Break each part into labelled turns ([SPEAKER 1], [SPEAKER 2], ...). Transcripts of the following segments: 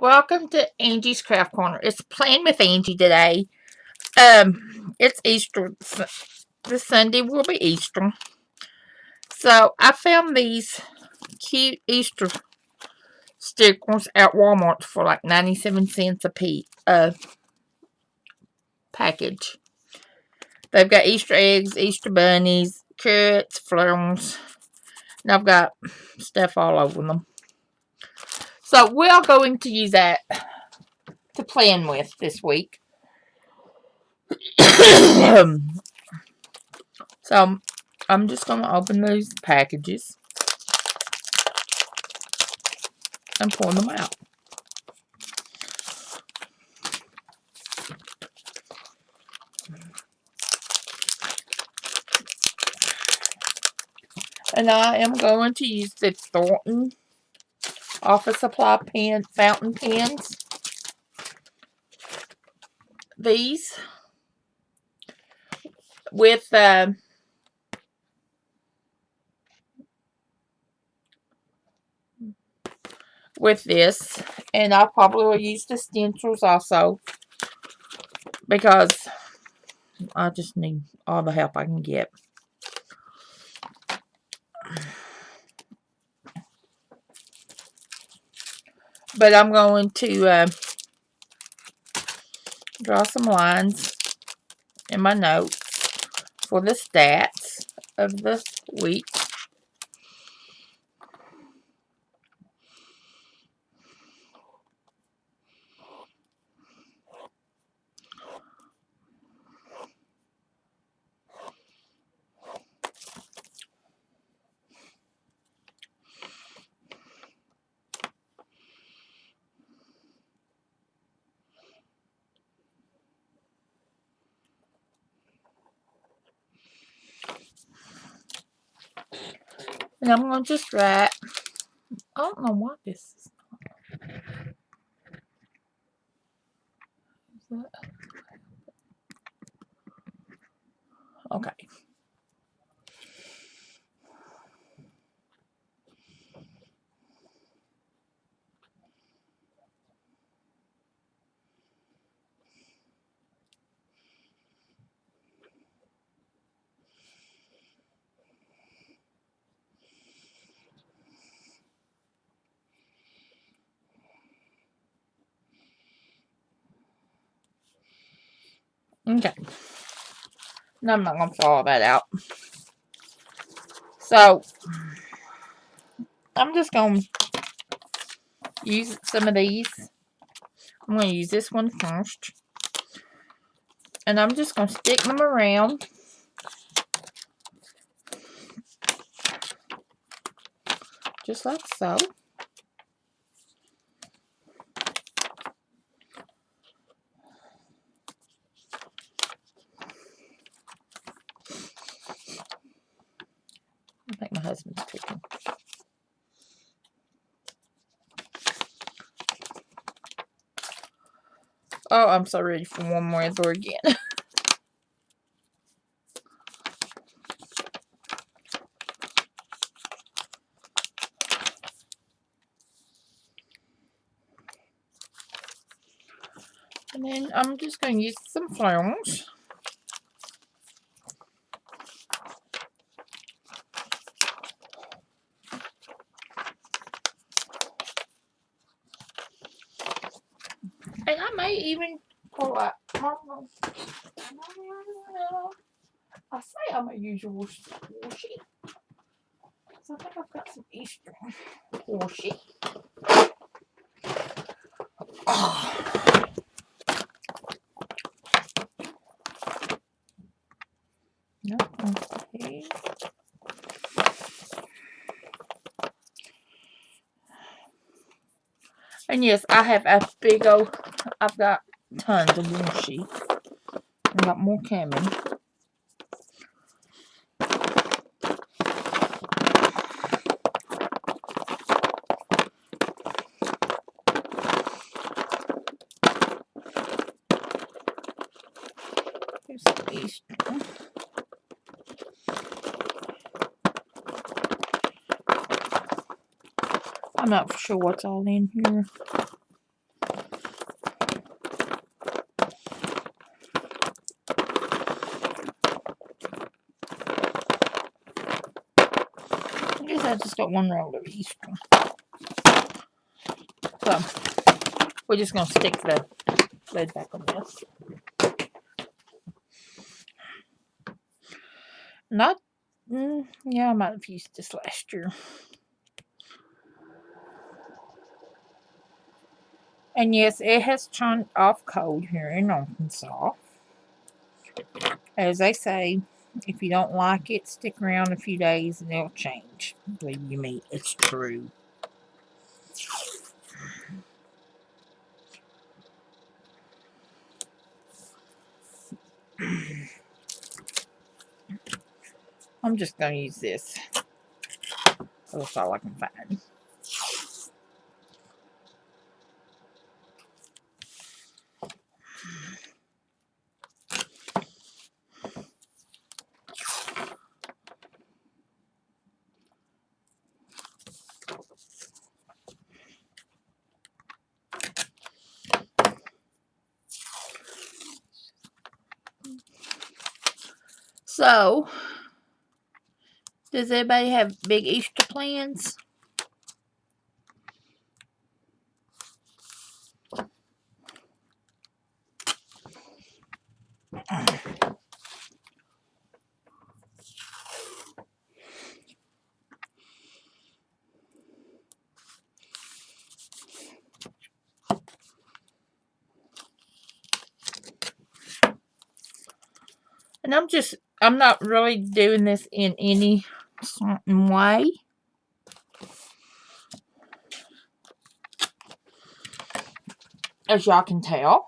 [SPEAKER 1] Welcome to Angie's Craft Corner. It's Playing with Angie today. Um, it's Easter. This Sunday will be Easter. So, I found these cute Easter stickers at Walmart for like 97 cents a piece. Uh, package. They've got Easter eggs, Easter bunnies, carrots, flowers. And I've got stuff all over them. So we're going to use that to plan with this week. so um, I'm just going to open these packages and pour them out. And I am going to use the Thornton office supply pen, fountain pens. These with uh, with this and I probably will use the stencils also because I just need all the help I can get. But I'm going to uh, draw some lines in my notes for the stats of the week. And I'm going to just write, I don't know what this is. Okay. Okay. I'm not going to all that out. So, I'm just going to use some of these. I'm going to use this one first. And I'm just going to stick them around. Just like so. my husband's. Oh, I'm so ready for one more Thor again. and then I'm just going to use some flowers. And I may even pull out. I'm a usual washi. So I think I've got some Easter washi. Oh. No, okay. And yes, I have a big old, I've got tons of washi. I've got more coming. least. I'm not sure what's all in here. I guess I just got one roll of Easter. So, we're just going to stick the lid back on this. Not, mm, yeah, I might have used this last year. And yes, it has turned off cold here in Arkansas. As they say, if you don't like it, stick around a few days and it'll change. Believe you me, it's true. I'm just going to use this. That's all I can find. So, does anybody have big Easter plans? And I'm just, I'm not really doing this in any certain way. As y'all can tell.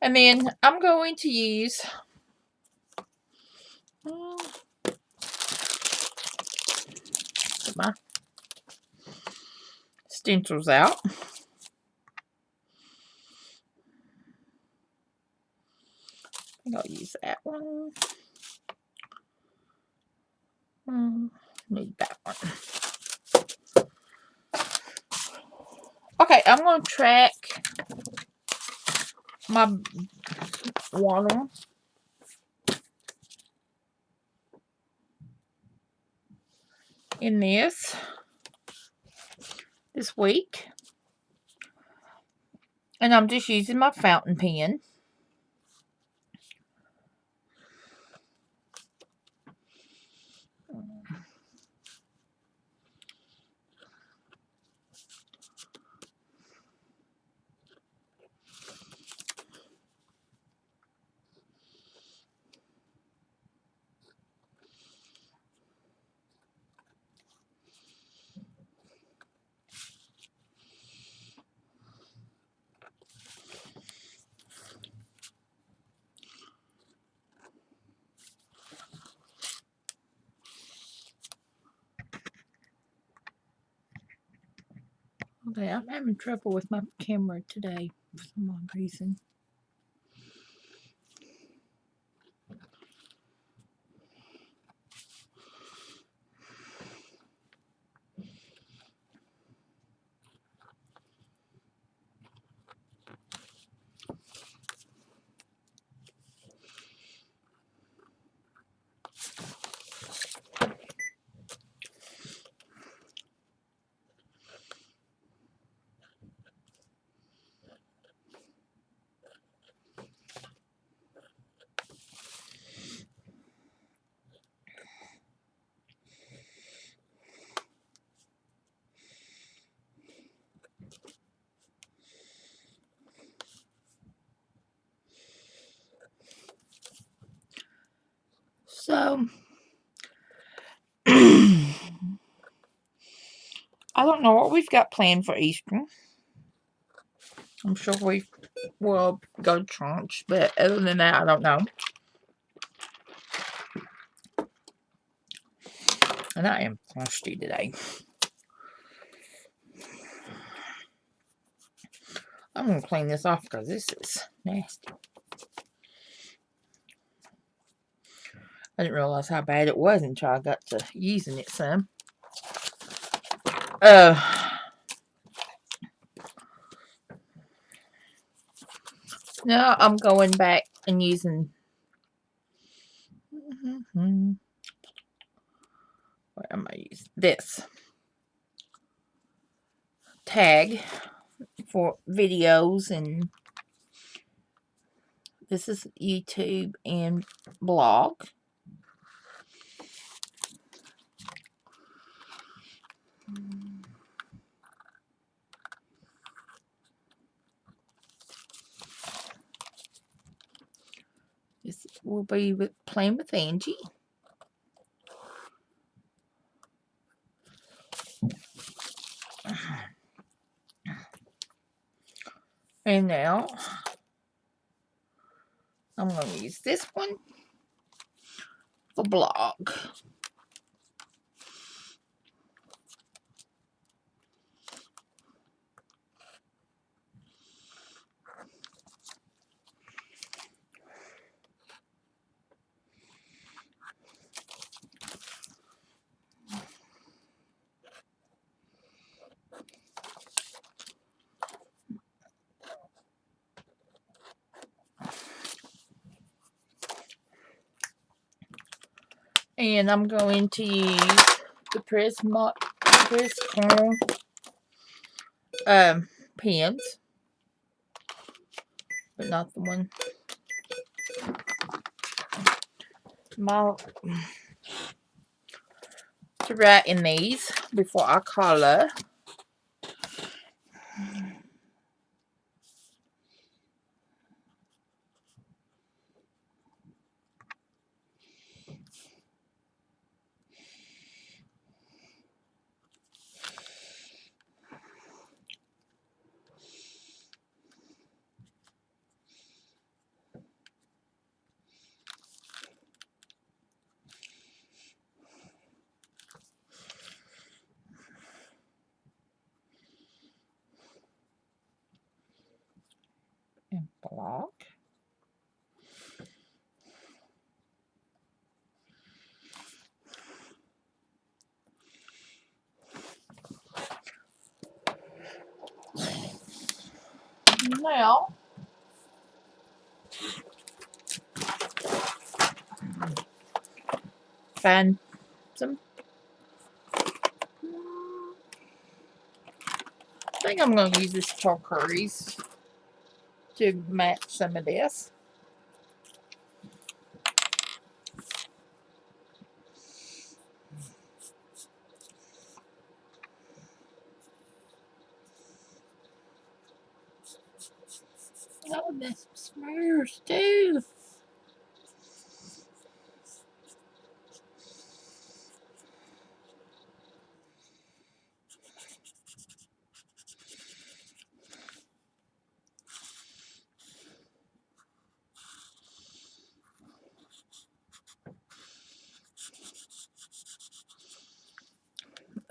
[SPEAKER 1] And then I'm going to use uh, my stencils out. I think I'll use that one. Um, Need that one. Okay, I'm going to track my water. in this this week. And I'm just using my fountain pen. Okay, I'm having trouble with my camera today for some odd reason. So, I don't know what we've got planned for Easter. I'm sure we will go to but other than that, I don't know. And I am thirsty today. I'm going to clean this off because this is nasty. I didn't realize how bad it was until I got to using it some. Uh, now I'm going back and using what am I using this tag for videos and this is YouTube and blog. This will be with playing with Angie. And now I'm going to use this one for blog. And I'm going to use the Prisma Prism um, pens, but not the one. My, to write in these before I color. and block. Now, find some. I think I'm going to use this turquoise to match some of this. This smears too.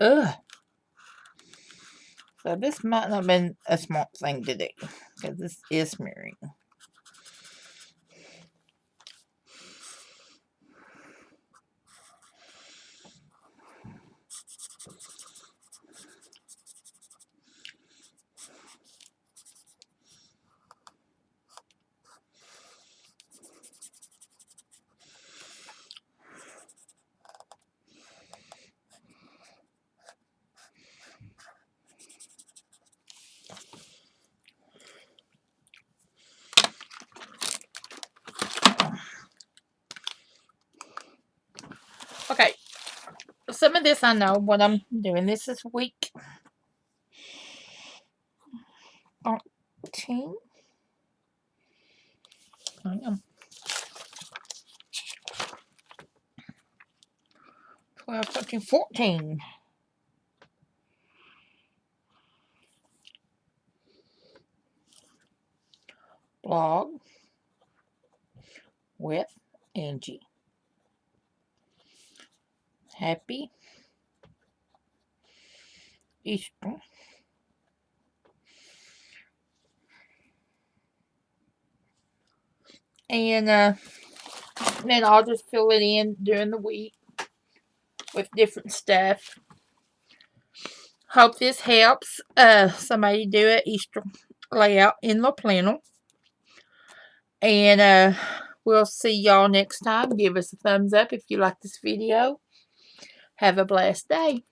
[SPEAKER 1] Ugh. So this might not have been a smart thing to do. Because this is smearing. Okay. Some of this I know what I'm doing. This is week 13. I am. 12, 13, 14. Blog with Angie. Happy Easter. And uh, then I'll just fill it in during the week with different stuff. Hope this helps uh, somebody do an Easter layout in the planner. And uh, we'll see y'all next time. Give us a thumbs up if you like this video. Have a blessed day.